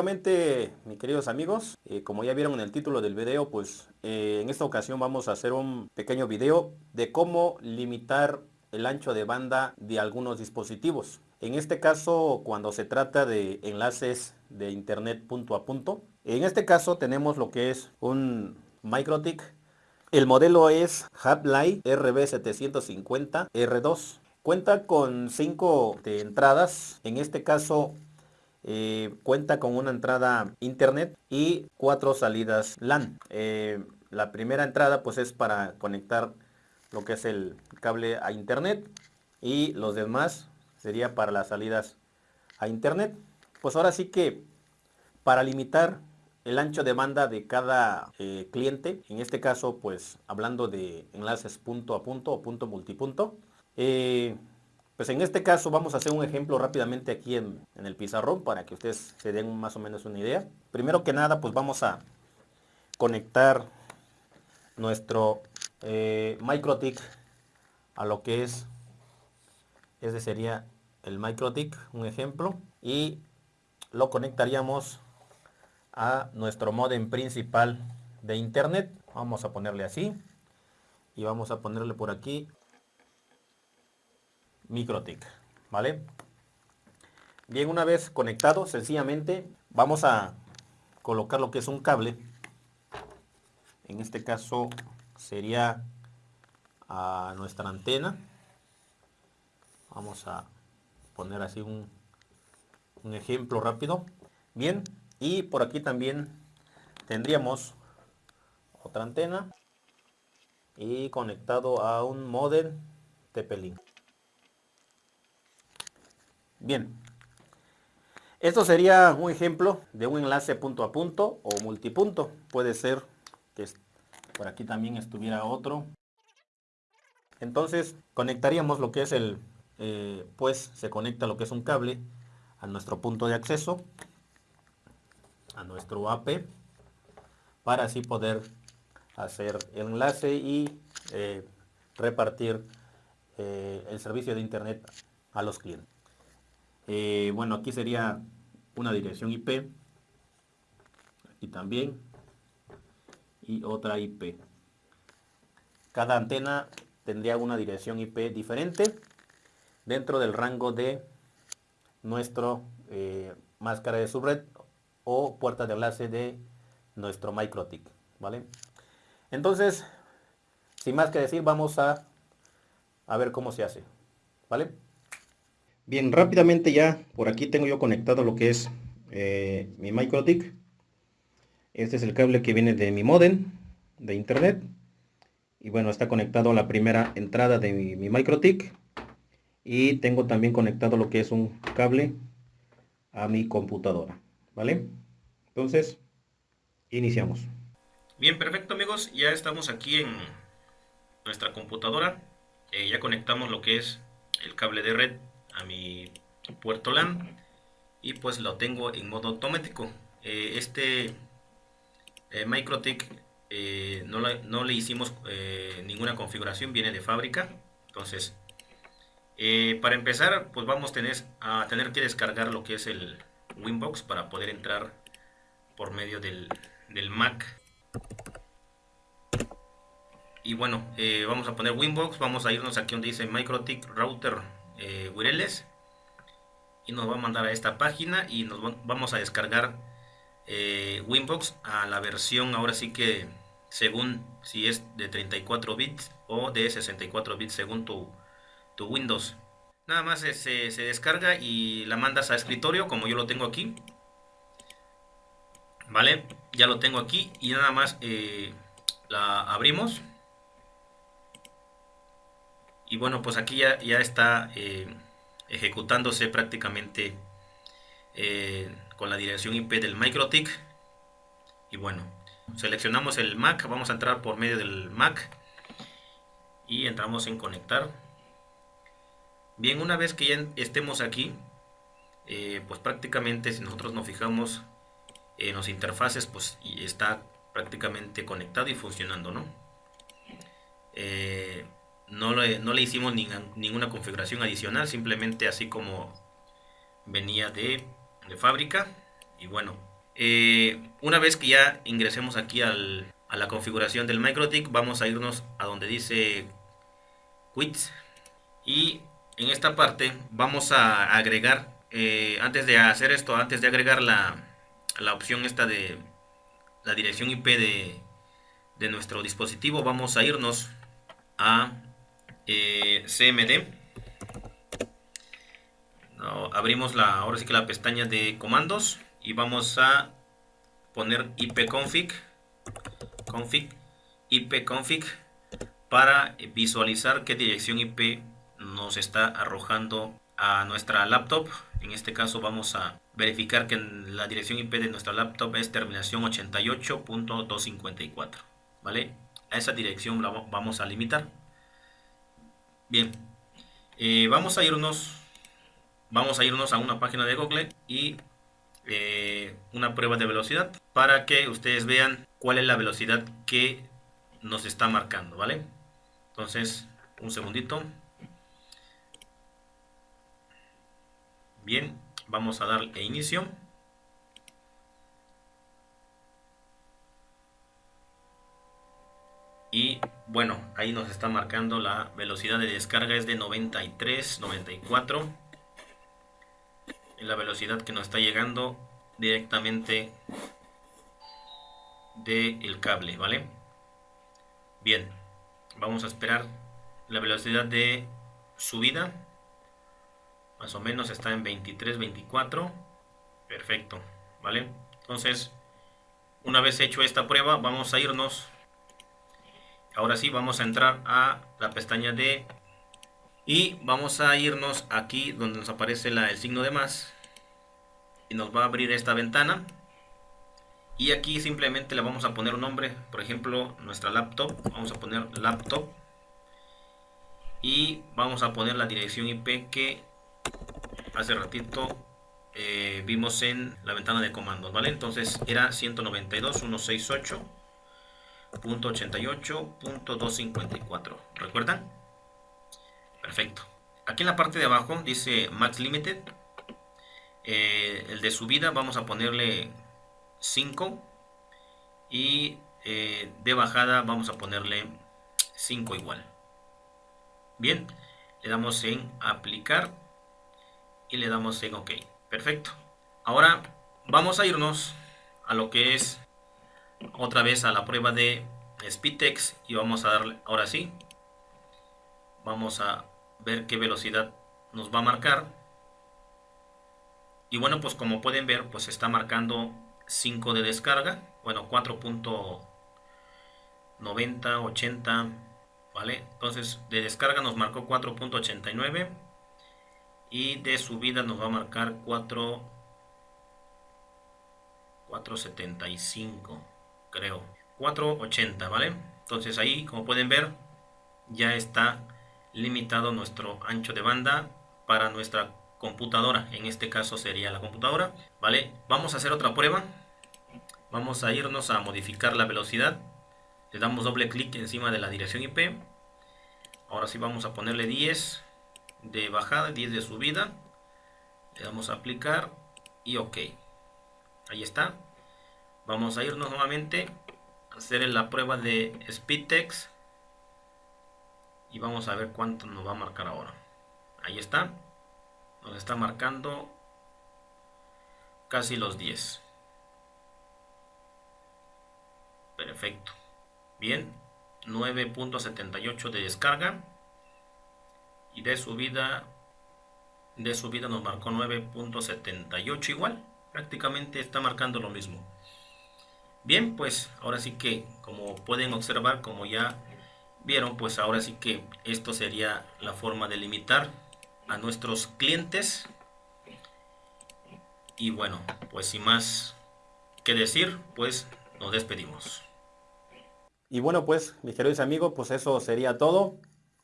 nuevamente, mis queridos amigos, eh, como ya vieron en el título del video, pues eh, en esta ocasión vamos a hacer un pequeño video de cómo limitar el ancho de banda de algunos dispositivos. En este caso, cuando se trata de enlaces de internet punto a punto, en este caso tenemos lo que es un MikroTik. El modelo es Hablite RB750R2. Cuenta con 5 entradas, en este caso eh, cuenta con una entrada internet y cuatro salidas LAN. Eh, la primera entrada pues es para conectar lo que es el cable a internet y los demás sería para las salidas a internet. Pues ahora sí que para limitar el ancho de banda de cada eh, cliente, en este caso pues hablando de enlaces punto a punto o punto multipunto, pues en este caso vamos a hacer un ejemplo rápidamente aquí en, el pizarrón para que ustedes se den más o menos una idea. Primero que nada pues vamos a conectar nuestro eh, MikroTik a lo que es, ese sería el MikroTik, un ejemplo, y lo conectaríamos a nuestro modem principal de internet. Vamos a ponerle así y vamos a ponerle por aquí MikroTik, ¿vale? Bien, una vez conectado, sencillamente vamos a colocar lo que es un cable. En este caso sería a nuestra antena. Vamos a poner así un, un ejemplo rápido. Bien, y por aquí también tendríamos otra antena y conectado a un modem TP-Link. Bien. Esto sería un ejemplo de un enlace punto a punto o multipunto. Puede ser que por aquí también estuviera otro. Entonces conectaríamos lo que es el, eh, pues se conecta lo que es un cable a nuestro punto de acceso, a nuestro AP, para así poder hacer el enlace y eh, repartir eh, el servicio de internet a los clientes. Eh, bueno, aquí sería una dirección IP. Aquí también. Y otra IP. Cada antena tendría una dirección IP diferente dentro del rango de nuestro eh, máscara de subred o puerta de enlace de nuestro MikroTik, ¿vale? Entonces, sin más que decir, vamos a, a ver cómo se hace, ¿vale? Bien, rápidamente ya por aquí tengo yo conectado lo que es eh, mi MikroTik. Este es el cable que viene de mi modem de internet. Y bueno, está conectado a la primera entrada de mi, mi MikroTik. Y tengo también conectado lo que es un cable a mi computadora. ¿Vale? Entonces, iniciamos. Bien, perfecto amigos. Ya estamos aquí en nuestra computadora. Eh, ya conectamos lo que es el cable de red a mi puerto LAN y pues lo tengo en modo automático. Eh, este eh, MikroTik eh, no, no, le hicimos ninguna configuración, viene de fábrica. Entonces, para empezar, pues vamos a tener, que descargar lo que es el Winbox para poder entrar por medio del, del Mac. Y bueno, vamos a poner Winbox, vamos a irnos aquí donde dice MikroTik Router eh, y nos va a mandar a esta página y nos vamos a descargar eh, Winbox a la versión ahora sí que según si es de 34 bits o de 64 bits según tu, tu Windows. Nada más se, se, descarga y la mandas a escritorio como yo lo tengo aquí. Vale ya lo tengo aquí y nada más eh, la abrimos y bueno, pues aquí ya, ya está eh, ejecutándose prácticamente eh, con la dirección IP del MikroTik. Y bueno, seleccionamos el Mac, vamos a entrar por medio del Mac y entramos en conectar. Bien, una vez que ya estemos aquí, eh, pues prácticamente si nosotros nos fijamos en las interfaces, pues está prácticamente conectado y funcionando, ¿no? No le, hicimos ninguna configuración adicional, simplemente así como venía de, fábrica. Y bueno, Eh, una vez que ya ingresemos aquí a la configuración del MikroTik, vamos a irnos a donde dice Quits y en esta parte vamos a agregar, eh, antes de hacer esto, antes de agregar la, la opción esta de la dirección IP de, de nuestro dispositivo, vamos a irnos a eh, CMD. abrimos la, ahora sí que la pestaña de comandos y vamos a poner ipconfig config ipconfig para visualizar qué dirección IP nos está arrojando a nuestra laptop. En este caso vamos a verificar que la dirección IP de nuestra laptop es terminación 88.254. ¿Vale? A esa dirección la vamos a limitar. Bien. Eh, vamos a irnos vamos a irnos a una página de Google y eh, una prueba de velocidad para que ustedes vean cuál es la velocidad que nos está marcando, ¿vale? Entonces, un segundito. Bien, vamos a darle inicio. Y bueno, ahí nos está marcando la velocidad de descarga es de 93, 94. Y la velocidad que nos está llegando directamente del cable, ¿vale? Bien, vamos a esperar la velocidad de subida más o menos está en 23 24 perfecto vale entonces una vez hecho esta prueba vamos a irnos ahora sí vamos a entrar a la pestaña de y vamos a irnos aquí donde nos aparece el signo de más y nos va a abrir esta ventana. Y aquí simplemente le vamos a poner un nombre por ejemplo nuestra laptop. Vamos a poner laptop y vamos a poner la dirección IP que hace ratito eh, vimos en la ventana de comandos, ¿vale? Entonces era 192.168.88.254, ¿recuerdan? Perfecto. Aquí en la parte de abajo dice Max Limited. Eh, el de subida vamos a ponerle 5 y eh, de bajada vamos a ponerle 5 igual. Bien, le damos en aplicar y le damos en OK. Perfecto. Ahora vamos a irnos a lo que es otra vez a la prueba de Speedtext y vamos a darle, ahora sí, vamos a ver qué velocidad nos va a marcar. Y bueno, pues como pueden ver, pues está marcando 5 de descarga, bueno, 4.90, 80, ¿vale? Entonces de descarga nos marcó 4.89 y de subida nos va a marcar 4 475 creo 480 vale entonces ahí como pueden ver ya está limitado nuestro ancho de banda para nuestra computadora en este caso sería la computadora vale vamos a hacer otra prueba vamos a irnos a modificar la velocidad le damos doble clic encima de la dirección IP ahora sí vamos a ponerle 10 de bajada, 10 de subida. Le damos a aplicar y OK. Ahí está. Vamos a irnos nuevamente a hacer la prueba de Speedtext. Y vamos a ver cuánto nos va a marcar ahora. Ahí está. Nos está marcando casi los 10. Perfecto. Bien. 9.78 de descarga y de subida de subida nos marcó 9.78 igual prácticamente está marcando lo mismo bien pues ahora sí que como pueden observar como ya vieron pues ahora sí que esto sería la forma de limitar a nuestros clientes. Y bueno pues sin más que decir pues nos despedimos. Y bueno pues mis queridos amigos pues eso sería todo.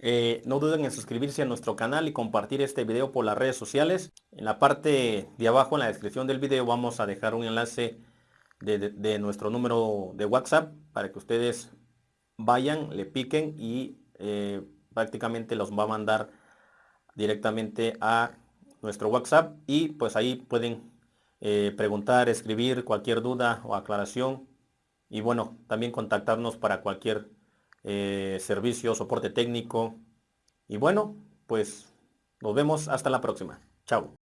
Eh, no duden en suscribirse a nuestro canal y compartir este video por las redes sociales. En la parte de abajo, en la descripción del video, vamos a dejar un enlace de, nuestro número de WhatsApp para que ustedes vayan, le piquen y eh, prácticamente los va a mandar directamente a nuestro WhatsApp y pues ahí pueden eh, preguntar, escribir cualquier duda o aclaración y bueno, también contactarnos para cualquier eh, servicio, soporte técnico y bueno, pues nos vemos hasta la próxima. Chao.